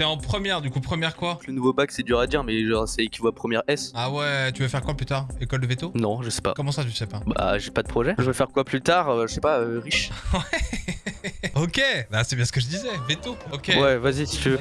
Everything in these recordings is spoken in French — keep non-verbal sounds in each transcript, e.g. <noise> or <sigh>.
T'es en première, du coup, première quoi Le nouveau bac, c'est dur à dire, mais genre, c'est équivaut à première S. Ah ouais, tu veux faire quoi plus tard? École de veto? Non, je sais pas. Comment ça, tu sais pas? Bah, j'ai pas de projet. Je vais faire quoi plus tard? Euh, Je sais pas, euh, riche. <laughs> <laughs> Ok, bah c'est bien ce que je disais, veto. Ok. Ouais, vas-y si tu veux.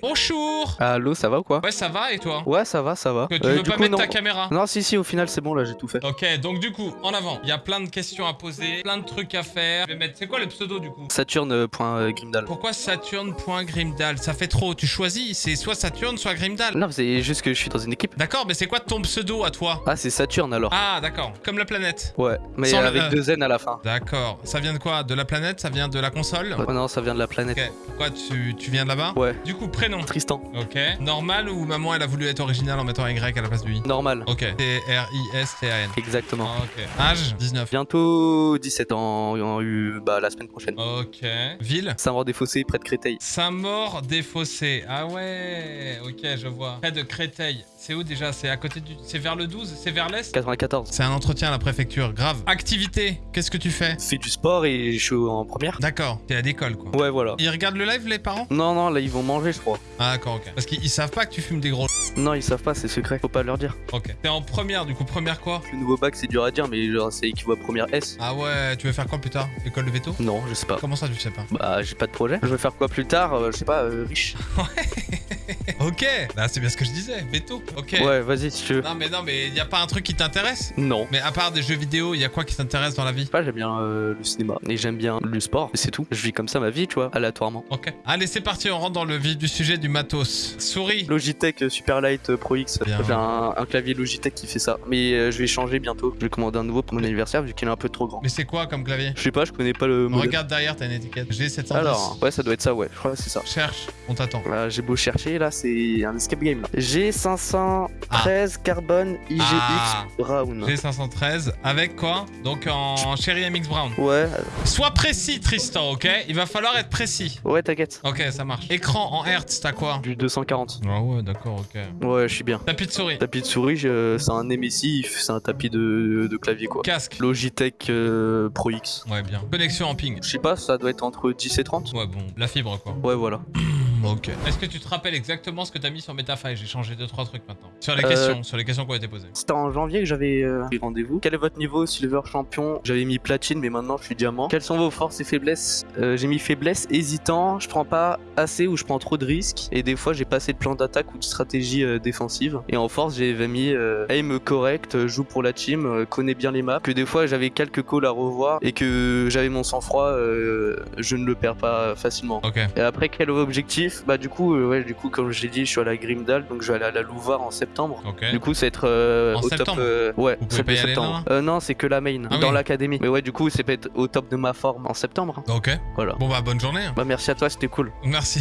Bonjour Allô, ça va ou quoi? Ouais, ça va et toi? Ouais, ça va, ça va. Que tu Euh, veux pas coup, mettre non. ta caméra? Non, si, si, au final, c'est bon, là, j'ai tout fait. Ok, donc du coup, en avant, il y a plein de questions à poser, plein de trucs à faire. Je vais mettre. C'est quoi le pseudo du coup? Saturne.grimdal. Pourquoi Saturne.grimdal Ça fait trop, tu choisis, c'est soit Saturne, soit Grimdal. Non, c'est juste que je suis dans une équipe. D'accord, mais c'est quoi ton pseudo à toi? Ah, c'est Saturne alors. Ah, d'accord, comme la planète. Ouais, mais Sans avec E. deux N à la fin. D'accord, ça vient de quoi? De la planète? Ça vient de la console? Oh non, ça vient de la planète. Ok, pourquoi tu, tu viens de là-bas? Ouais. Du coup, prénom. Tristan. Ok. Normal ou maman elle a voulu être originale en mettant un Y à la place du I Normal. Ok. T-R-I-S-T-A-N. Exactement. Ok. Âge 19. Bientôt 17 ans, en eu bah, la semaine prochaine. Ok. Ville Saint-Maur-des-Fossés, près de Créteil. Saint-Maur-des-Fossés. Ah ouais. Ok, je vois. Près de Créteil. C'est où déjà C'est à côté du. C'est vers le 12 C'est vers l'est 94. C'est un entretien à la préfecture. Grave. Activité. Qu'est-ce que tu fais Fais du sport et je suis en première. D'accord. T'es à l'école quoi. Ouais, voilà. Ils regardent le live les parents Non, non, là, ils vont manger, je crois. Ah d'accord, ok. Parce qu'ils ils savent pas que tu fumes des gros. <laughs> Non, ils savent pas, c'est secret. Faut pas leur dire. Ok. T'es en première, du coup, première quoi Le nouveau bac, c'est dur à dire, mais genre, c'est équivaut à première S. Ah ouais, tu veux faire quoi plus tard École de veto Non, je sais pas. Comment ça, tu sais pas Bah, j'ai pas de projet. Je vais faire quoi plus tard Euh, Je sais pas, euh, riche. <laughs> <laughs> Ok, bah c'est bien ce que je disais, veto. Ok. Ouais, vas-y si tu veux. Non mais non mais y a pas un truc qui t'intéresse? Non. Mais à part des jeux vidéo, y a quoi qui t'intéresse dans la vie? Pas, j'aime bien euh, le cinéma et j'aime bien le sport, et c'est tout. Je vis comme ça ma vie, tu vois, aléatoirement. Ok. Allez, c'est parti, on rentre dans le vif du sujet du matos. Souris. Logitech euh, Superlight euh, Pro X. J'ai un, un clavier Logitech qui fait ça. Mais euh, je vais changer bientôt. Je vais commander un nouveau pour mon anniversaire vu qu'il est un peu trop grand. Mais c'est quoi comme clavier? Je sais pas, je connais pas le modèle. Regarde derrière, t'as une étiquette. G710. Alors, ouais, ça doit être ça, ouais. Je crois que c'est ça. Cherche, on t'attend. Là, j'ai beau chercher, là, c'est un escape game. Là. G513 Carbon IGX Ah. Brown. G513 avec quoi? Donc en Cherry MX Brown. Ouais, Sois précis, Tristan, ok? Il va falloir être précis. ouais, t'inquiète. Ok, ça marche. Écran en Hertz, t'as quoi? Du 240. Ah ouais, d'accord, ok. Ouais, je suis bien. Tapis de souris. Tapis de souris, c'est un émissif, c'est un tapis de, de clavier quoi. Casque. Logitech euh, Pro X. Ouais, bien. Connexion en ping. Je sais pas, ça doit être entre 10 et 30. Ouais, bon, la fibre quoi. Ouais, voilà. <clears throat> Ok. Est-ce que tu te rappelles exactement ce que t'as mis sur Metafy J'ai changé 2-3 trucs maintenant. Sur les Euh, questions, sur les questions qui ont été posées. C'était en janvier que j'avais euh, pris rendez-vous. Quel est votre niveau Silver Champion? J'avais mis platine, mais maintenant je suis diamant. Quelles sont vos forces et faiblesses? Euh, J'ai mis faiblesse, hésitant, je prends pas assez ou je prends trop de risques. Et des fois, j'ai pas assez de plan d'attaque ou de stratégie euh, défensive. Et en force, j'avais mis euh, aim correct, joue pour la team, euh, connais bien les maps. Que des fois, j'avais quelques calls à revoir et que j'avais mon sang-froid, euh, je ne le perds pas facilement. Ok. Et après, quel objectif? Bah, du coup, euh, ouais, du coup, comme je l'ai dit, je suis à la Grimdal, donc je vais aller à la Louvar en septembre. Du coup, ça va être euh, En au top. septembre euh, ouais, Vous pouvez pas y aller, septembre. non Euh, non, c'est que la main, Ah dans oui. l'académie. Mais ouais, du coup, ça peut être au top de ma forme en septembre. Ok. Voilà. Bon bah bonne journée. hein. Bah, merci à toi, c'était cool. Merci.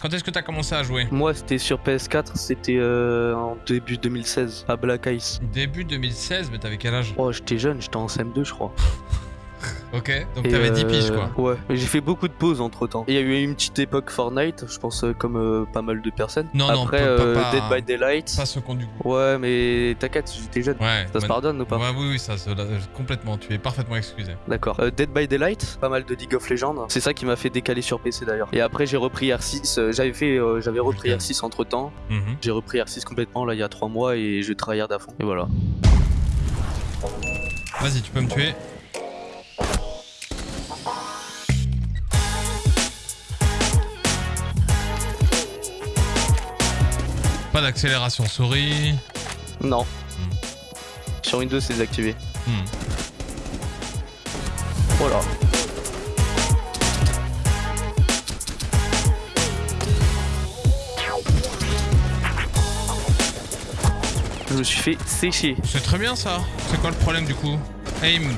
Quand est-ce que t'as commencé à jouer? Moi, c'était sur PS4, c'était euh, en début 2016, à Black Ice. Début 2016, mais t'avais quel âge? Oh, j'étais jeune, j'étais en CM2, je crois. <laughs> Ok. Donc t'avais 10 euh, piges quoi. Ouais, mais j'ai fait beaucoup de pauses entre temps. Il y a eu une petite époque Fortnite, je pense, euh, comme euh, pas mal de personnes. Non, non, Après, pas- pas- pas- Dead by Daylight. Pas ce qu'on du coup. Ouais, mais t'inquiète, j'étais jeune. Ouais. Ça se pardonne ou pas Ouais, oui, oui, ça se... complètement. Tu es parfaitement excusé. D'accord. Dead by Daylight, pas mal de League of Legends. C'est ça qui m'a fait décaler sur PC d'ailleurs. Et après j'ai repris R6. euh, j'avais fait, j'avais repris Ok. R6 entre temps. Mhm. J'ai repris R6 complètement là il y a 3 mois et je tryhard à fond. Et voilà. Vas-y, tu peux me tuer. Pas d'accélération souris. Non. Sur Windows c'est désactivé. Hmm. Voilà. Je me suis fait sécher. C'est très bien ça. C'est quoi le problème du coup? Aim.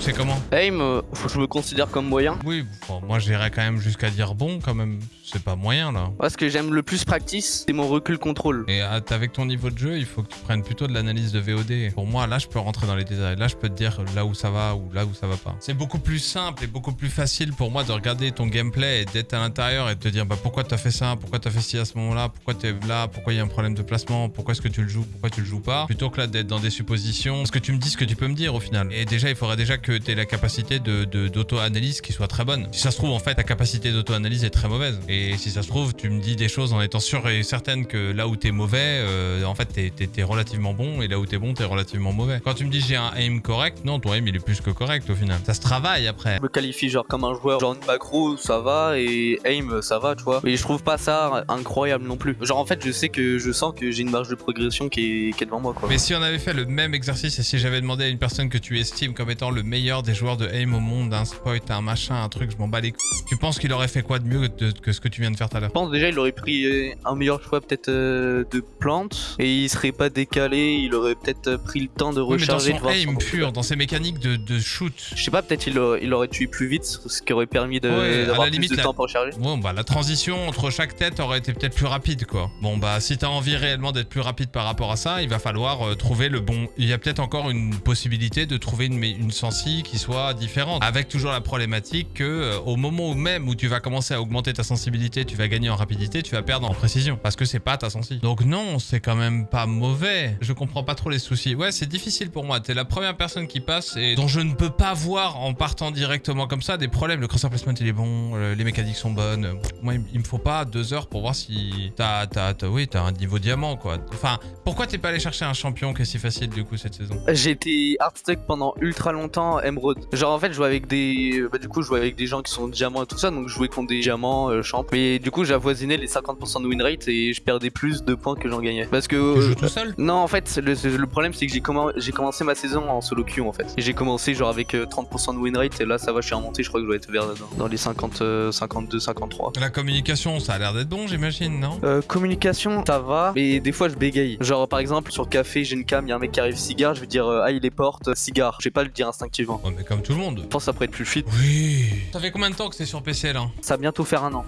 C'est comment? Aim, euh, faut que je me considère comme moyen. Oui, bon, moi j'irais quand même jusqu'à dire bon quand même. C'est pas moyen là. Moi, ce que j'aime le plus practice, c'est mon recul contrôle. Et ah, avec ton niveau de jeu, il faut que tu prennes plutôt de l'analyse de VOD. Pour moi, là, je peux rentrer dans les détails. Là, je peux te dire là où ça va ou là où ça va pas. C'est beaucoup plus simple et beaucoup plus facile pour moi de regarder ton gameplay et d'être à l'intérieur et de te dire bah, pourquoi t'as fait ça, pourquoi t'as fait ci à ce moment-là, pourquoi t'es là, pourquoi il y a un problème de placement, pourquoi est-ce que tu le joues, pourquoi tu le joues pas? Plutôt que là d'être dans des suppositions. Parce que tu me dis ce que tu peux me dire au final. Et déjà, il faudrait déjà que tu aies la capacité de d'auto-analyse qui soit très bonne. Si ça se trouve, en fait, ta capacité d'auto-analyse est très mauvaise. Et si ça se trouve, tu me dis des choses en étant sûr et certaine que là où t'es mauvais, euh, en fait, t'es relativement bon, et là où t'es bon, t'es relativement mauvais. Quand tu me dis j'ai un aim correct, non, ton aim il est plus que correct au final. Ça se travaille après. Je me qualifie genre comme un joueur genre macro, ça va, et aim, ça va, tu vois. Mais je trouve pas ça incroyable non plus. Genre en fait, je sais que je sens que j'ai une marge de progression qui est, qui est devant moi, quoi. Mais si on avait fait le même exercice et si j'avais demandé à une personne que tu estimes comme étant le meilleur des joueurs de aim au monde, un spoil, un machin, un truc, je m'en bats les couilles. Tu penses qu'il aurait fait quoi de mieux que, ce que tu viens de faire tout à l'heure Je pense déjà il aurait pris euh, un meilleur choix peut-être euh, de plantes et il serait pas décalé, il aurait peut-être euh, pris le temps de recharger. Oui, mais dans son aim pur, dans ses mécaniques de, shoot. Je sais pas, peut-être il, il, aurait tué plus vite, ce qui aurait permis d'avoir plus de temps pour recharger. Bon bah la transition entre chaque tête aurait été peut-être plus rapide quoi. Bon bah si t'as envie réellement d'être plus rapide par rapport à ça, il va falloir trouver le bon... Il y a peut-être encore une possibilité de trouver une, une sensi qui soit différente. Avec toujours la problématique que au moment même où tu vas commencer à augmenter ta sensibilité, tu vas gagner en rapidité, tu vas perdre en précision. Parce que c'est pas ta sensi. Donc non, c'est quand même pas mauvais. Je comprends pas trop les soucis. Ouais, c'est difficile pour moi. T'es la première personne qui passe et dont je ne peux pas voir en partant directement comme ça des problèmes. Le crosser placement il est bon, euh, les mécaniques sont bonnes. Moi, il me faut pas deux heures pour voir si t'as, t'as, oui, t'as un niveau diamant quoi. Enfin, pourquoi t'es pas allé chercher un champion qui est si facile du coup cette saison? Été hardstuck pendant ultra longtemps Emerald. Genre en fait, je jouais avec des, bah, du coup, je jouais avec des gens qui sont diamants et tout ça, donc je jouais contre des diamants, euh, Mais du coup, j'avoisinais les 50% de win rate et je perdais plus de points que j'en gagnais. Parce que. Tu joues tout seul? Non, en fait, le, problème c'est que j'ai commencé ma saison en solo queue en fait. Et j'ai commencé genre avec 30% euh, de win rate et là ça va, je suis remonté, je crois que je dois être vers dans, les 50, 52, 53. La communication, ça a l'air d'être bon, j'imagine, non? Euh, Communication, ça va, mais des fois je bégaye. Genre par exemple sur café, j'ai une cam, il y a un mec qui arrive cigare, je vais dire euh, ah il est porte, cigare. Je vais pas le dire instinctivement. Ouais, mais comme tout le monde. Je pense que ça pourrait être plus fit. Oui. Ça fait combien de temps que c'est sur PC là Ça va bientôt faire un an.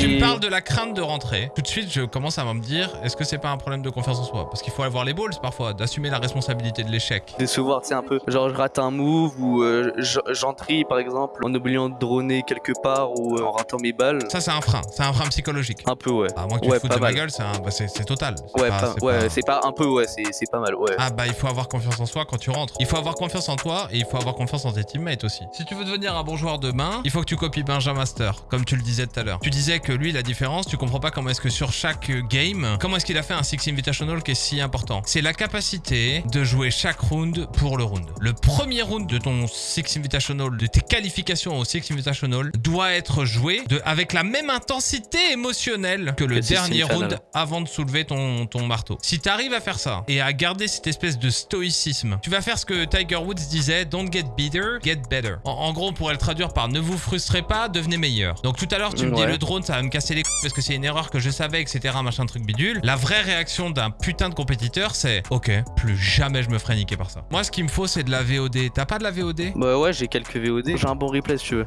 Tu me parles de la crainte de rentrer. Tout de suite, je commence à me dire, est-ce que c'est pas un problème de confiance en soi? Parce qu'il faut avoir les balls parfois, d'assumer la responsabilité de l'échec. Décevoir, tu sais, un peu. Genre, je rate un move ou euh, j'entrie, par exemple, en oubliant de droner quelque part ou euh, en ratant mes balles. Ça, c'est un frein. C'est un frein psychologique. Un peu, ouais. À moins que tu ouais, te foutes de ma gueule, c'est bah, total. Ouais, pas, ouais, c'est pas un peu, ouais, c'est pas mal, ouais. Ah, bah, il faut avoir confiance en soi quand tu rentres. Il faut avoir confiance en toi et il faut avoir confiance en tes teammates aussi. Si tu veux devenir un bon joueur demain, il faut que tu copies Benjamin Master, comme tu le disais tout à l'heure. Tu disais que lui, la différence, tu comprends pas comment est-ce que sur chaque game, comment est-ce qu'il a fait un Six Invitational qui est si important. C'est la capacité de jouer chaque round pour le round. Le premier round de ton Six Invitational, de tes qualifications au Six Invitational, doit être joué de, avec la même intensité émotionnelle que le dernier round avant de soulever ton, ton marteau. Si tu arrives à faire ça et à garder cette espèce de stoïcisme, tu vas faire ce que Tiger Woods disait, don't get better, get better. En, gros, on pourrait le traduire par ne vous frustrez pas, devenez meilleur. Donc tout à l'heure, tu me le drone, ça va me casser les couilles parce que c'est une erreur que je savais, etc. Machin truc bidule. La vraie réaction d'un putain de compétiteur, c'est ok, plus jamais je me ferai niquer par ça. Moi, ce qu'il me faut, c'est de la VOD. T'as pas de la VOD Bah ouais, j'ai quelques VOD. J'ai un bon replay si tu veux.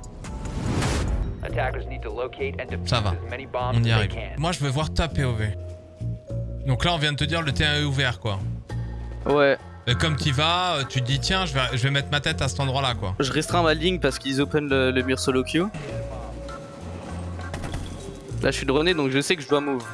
Ça va, on y arrive. Moi, je veux voir ta POV. Donc là, on vient de te dire le T1 est ouvert, quoi. Ouais. Et comme tu vas, tu te dis tiens, je vais, je vais mettre ma tête à cet endroit-là, quoi. Je restreins ma ligne parce qu'ils open le, le mur solo queue. Là, je suis droné, donc je sais que je dois move.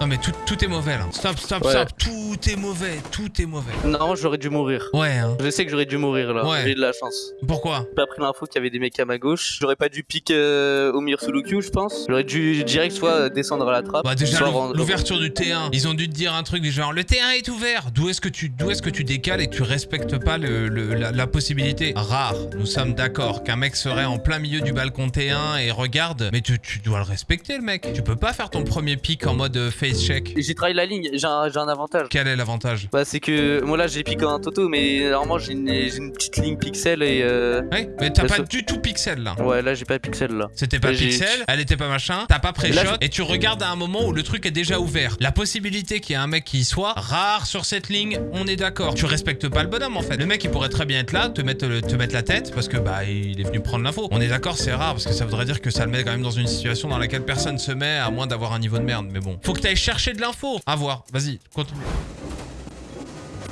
Non mais tout, tout, est mauvais là. Stop, stop, stop. Tout est mauvais, tout est mauvais. Non, j'aurais dû mourir. Ouais. Hein. Je sais que j'aurais dû mourir là. Ouais. J'ai de la chance. Pourquoi? J'ai pas pris l'info qu'il y avait des mecs à ma gauche. J'aurais pas dû piquer euh, au mire sous le je pense. J'aurais dû direct soit descendre à la trappe. Bah déjà l'ouverture du T1. Ils ont dû te dire un truc du genre le T1 est ouvert. D'où est-ce que tu d'où est-ce que tu décales et que tu respectes pas le, la, possibilité? Rare. Nous sommes d'accord qu'un mec serait en plein milieu du balcon T1 et regarde, mais tu, tu dois le respecter le mec. Tu peux pas faire ton premier pic en mode fake check J'ai travaillé la ligne, j'ai un, avantage. Quel est l'avantage? Bah c'est que moi là j'ai piqué un toto mais normalement j'ai une, petite ligne pixel et euh... Ouais, mais t'as Bah, pas du tout pixel là. Ouais là j'ai pas pixel là. C'était pas pixel, elle était pas machin, t'as pas pré-shot, Là, et tu regardes à un moment où le truc est déjà ouvert. La possibilité qu'il y ait un mec qui y soit, rare sur cette ligne, on est d'accord. Tu respectes pas le bonhomme en fait. Le mec il pourrait très bien être là, te mettre, le- te mettre la tête, parce que bah il est venu prendre l'info. On est d'accord, c'est rare, parce que ça voudrait dire que ça le met quand même dans une situation dans laquelle personne se met, à moins d'avoir un niveau de merde. Mais bon, faut que t'ailles chercher de l'info. À voir, vas-y, continue.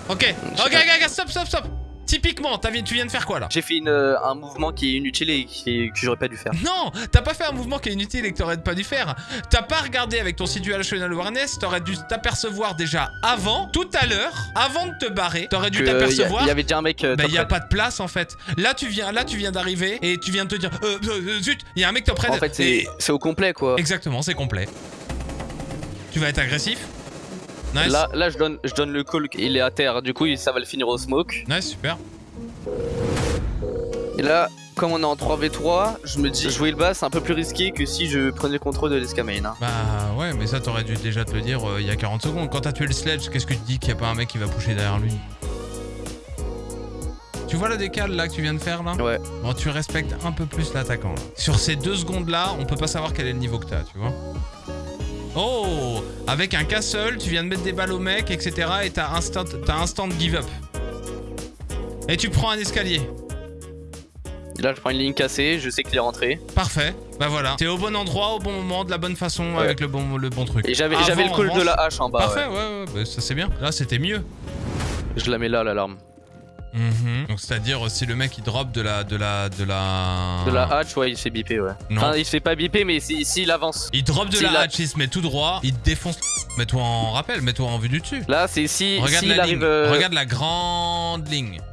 Ok, ok, ok, stop, stop, stop. Typiquement, tu viens de faire quoi là? J'ai fait une, euh, un mouvement qui est inutile et qui, que j'aurais pas dû faire. Non, t'as pas fait un mouvement qui est inutile et que t'aurais pas dû faire. T'as pas regardé avec ton situational awareness, t'aurais dû t'apercevoir déjà avant, tout à l'heure, avant de te barrer, t'aurais dû a- t'apercevoir. Il y avait déjà un mec. Euh, Bah y a pas de place en fait. Là tu viens, là tu viens d'arriver et tu viens de te dire euh, euh, euh, zut, il y a un mec top red. En fait c'est Et- c'est au complet quoi. Exactement, c'est complet. Tu vas être agressif. Nice. Là, là je, donne, je donne le call, il est à terre, du coup ça va le finir au smoke. Nice, super. Et là, comme on est en 3v3, je me dis jouer le bas c'est un peu plus risqué que si je prenais le contrôle de l'escamane. Hein. Bah ouais, mais ça t'aurais dû déjà te le dire euh, il y a 40 secondes. Quand t'as tué le sledge, qu'est-ce que tu dis qu'il y a pas un mec qui va pusher derrière lui? Tu vois la décale là que tu viens de faire là? Ouais. Bon, tu respectes un peu plus l'attaquant. Sur ces deux secondes là, on peut pas savoir quel est le niveau que t'as, tu vois? Oh Avec un castle, tu viens de mettre des balles au mec, etc. Et t'as instant, instant give up. Et tu prends un escalier. Là je prends une ligne cassée, je sais qu'il est rentré. Parfait. Bah voilà. T'es au bon endroit, au bon moment, de la bonne façon, Ouais. avec le bon, le bon truc. Et j'avais le call de la hache en bas. Parfait, ouais. ouais, ouais, bah, ça c'est bien. Là, c'était mieux. Je la mets là l'alarme. Mhm. Donc c'est-à-dire si le mec il drop de la de la de la De la hache, ouais, il se fait biper, ouais. Non. Enfin, il se fait pas biper, mais si- s'il avance. Il drop de Si la hatch, il se met tout droit, il défonce. Mets-toi en rappel, mets-toi en vue du dessus. Là, c'est si Regarde la ligne. arrive. euh, Regarde la grande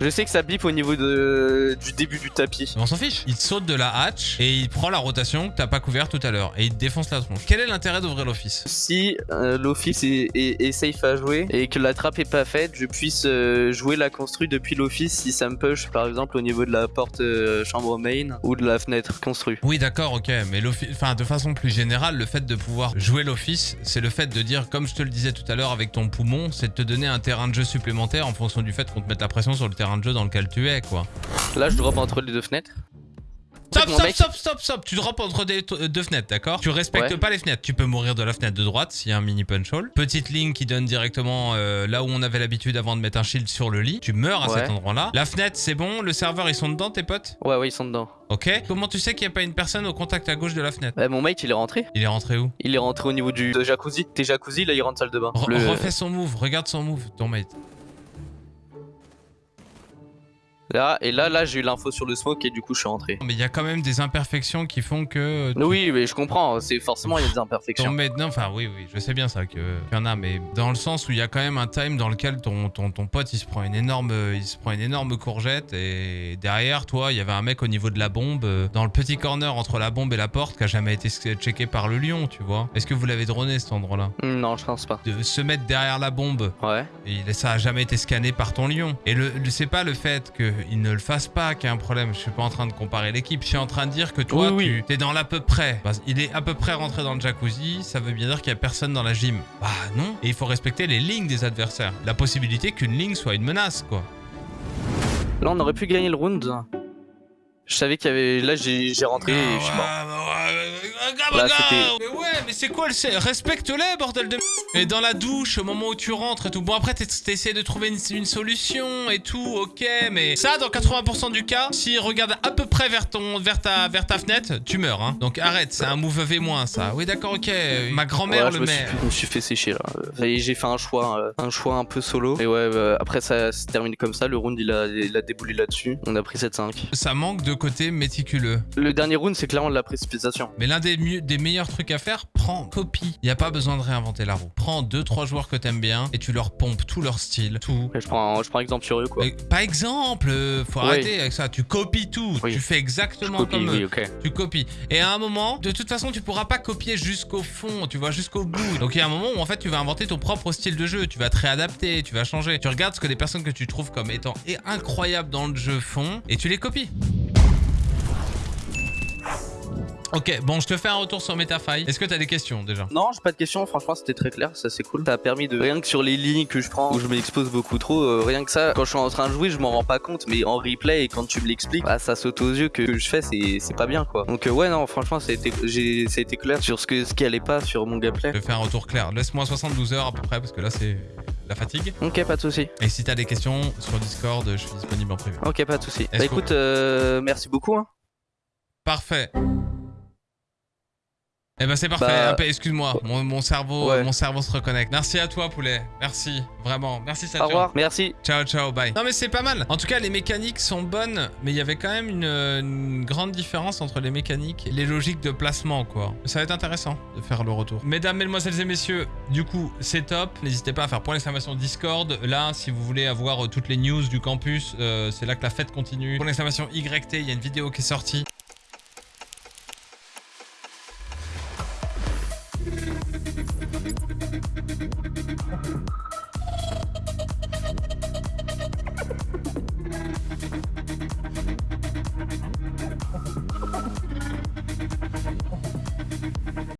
Je sais que ça bip au niveau de du début du tapis. On s'en fiche. Il saute de la hatch et il prend la rotation que t'as pas couvert tout à l'heure et il te défonce la tronche. Quel est l'intérêt d'ouvrir l'office? Si euh, l'office est, est- est safe à jouer et que la trappe est pas faite, je puisse euh, jouer la construit depuis l'office si ça me push par exemple au niveau de la porte euh, chambre main ou de la fenêtre construite. Oui, d'accord, ok, mais l'office, enfin, de façon plus générale, le fait de pouvoir jouer l'office, c'est le fait de dire, comme je te le disais tout à l'heure avec ton poumon, c'est de te donner un terrain de jeu supplémentaire en fonction du fait qu'on te mette la pression sur le terrain de jeu dans lequel tu es, quoi. Là, je drop entre les deux fenêtres. Stop, stop, mec- stop, stop, stop. Tu drops entre des- euh, deux fenêtres, d'accord Tu respectes Ouais. pas les fenêtres. Tu peux mourir de la fenêtre de droite s'il y a un mini punch hole. Petite ligne qui donne directement euh, là où on avait l'habitude avant de mettre un shield sur le lit. Tu meurs à Ouais. cet endroit-là. La fenêtre, c'est bon. Le serveur, ils sont dedans, tes potes Ouais, ouais, ils sont dedans. Ok. Comment tu sais qu'il n'y a pas une personne au contact à gauche de la fenêtre Bah, mon mate, il est rentré. Il est rentré où Il est rentré au niveau du de jacuzzi. T'es jacuzzi, là, il rentre salle de bain. Re- Le- Refais son move. Regarde son move, ton mate. Là, et là, là, j'ai eu l'info sur le smoke et du coup, je suis rentré. Mais il y a quand même des imperfections qui font que. tu- Oui, mais je comprends. C'est forcément, il y a des imperfections. non, enfin oui, oui, je sais bien ça que- qu'il y en a, mais dans le sens où il y a quand même un time dans lequel ton, ton, ton pote il se prend une énorme, il se prend une énorme courgette et derrière toi il y avait un mec au niveau de la bombe euh, dans le petit corner entre la bombe et la porte qui a jamais été checké par le lion, tu vois. Est-ce que vous l'avez droné cet endroit-là? Non, je pense pas. De se mettre derrière la bombe Ouais. et ça a jamais été scanné par ton lion. Et le, c'est pas le fait qu'il ne le fasse pas qui est un problème. Je suis pas en train de comparer l'équipe. Je suis en train de dire que toi, Oui, oui. tu t'es dans l'à peu près. Bah, il est à peu près rentré dans le jacuzzi. Ça veut bien dire qu'il y a personne dans la gym. Bah non. Et il faut respecter les lignes des adversaires. La possibilité qu'une ligne soit une menace, quoi. Là, on aurait pu gagner le round. Je savais qu'il y avait. Là, j'ai j'ai rentré et je suis mort. Là, c'était- Mais c'est quoi le Respecte-les, bordel de. Et dans la douche, au moment où tu rentres et tout. Bon, après, t'es- t'essaies de trouver une, une solution et tout, ok, mais ça, dans 80% du cas, s'il regarde à peu près vers, ton, vers, ta, vers ta fenêtre, tu meurs, hein. Donc arrête, c'est un move V-, ça. Oui, d'accord, ok. Ma grand-mère Ouais, le me, suis, je me suis fait sécher là. Euh, J'ai fait un choix, euh, un choix un peu solo. Et ouais, euh, après ça se termine comme ça. Le round il a, il a déboulé là-dessus. On a pris 7-5. Ça manque de côté méticuleux. Le dernier round c'est clairement de la précipitation. Mais l'un des meilleurs trucs à faire, prends, copie. Il a pas besoin de réinventer la roue. Prends deux, trois joueurs que t'aimes bien et tu leur pompes tout leur style, tout. Je prends, je prends exemple sur eux quoi. Mais Pas exemple, euh, faut Oui. arrêter avec ça. Tu copies tout, Oui. tu fais exactement copie, comme oui, eux. Tu copies. Et à un moment, de toute façon, tu pourras pas copier jusqu'au fond, tu vois, jusqu'au bout. Donc il y a un moment où en fait, tu vas inventer ton propre style de jeu. Tu vas te réadapter, tu vas changer. Tu regardes ce que les personnes que tu trouves comme étant incroyables dans le jeu font et tu les copies. Ok, bon, je te fais un retour sur MetaFi. Est-ce que t'as des questions déjà? Non, j'ai pas de questions. Franchement, c'était très clair. Ça, c'est cool. Ça a permis de. Rien que sur les lignes que je prends, où je m'expose beaucoup trop, euh, rien que ça, quand je suis en train de jouer, je m'en rends pas compte. Mais en replay, et quand tu me l'expliques, bah, ça saute aux yeux que, que je fais, c'est pas bien quoi. Donc, euh, ouais, non, franchement, été clair sur ce, que, ce qui allait pas sur mon gameplay. Je te fais un retour clair. Laisse-moi 72 heures à peu près, parce que là, c'est la fatigue. Ok, pas de souci. Et si t'as des questions sur Discord, je suis disponible en privé. Ok, pas de souci. Bah, écoute, euh, merci beaucoup. Hein. Parfait. Eh ben c'est parfait. Bah- Excuse-moi, mon, mon cerveau, Ouais. mon cerveau se reconnecte. Merci à toi, poulet. Merci, vraiment. Merci, Au Saturne. revoir. Merci. Ciao, ciao, bye. Non mais c'est pas mal. En tout cas, les mécaniques sont bonnes, mais il y avait quand même une, une grande différence entre les mécaniques et les logiques de placement, quoi. Ça va être intéressant de faire le retour. Mesdames, mesdemoiselles et messieurs, du coup, c'est top. N'hésitez pas à faire point d'exclamation Discord. Là, si vous voulez avoir euh, toutes les news du campus, euh, c'est là que la fête continue. Point d'exclamation YT, il y a une vidéo qui est sortie.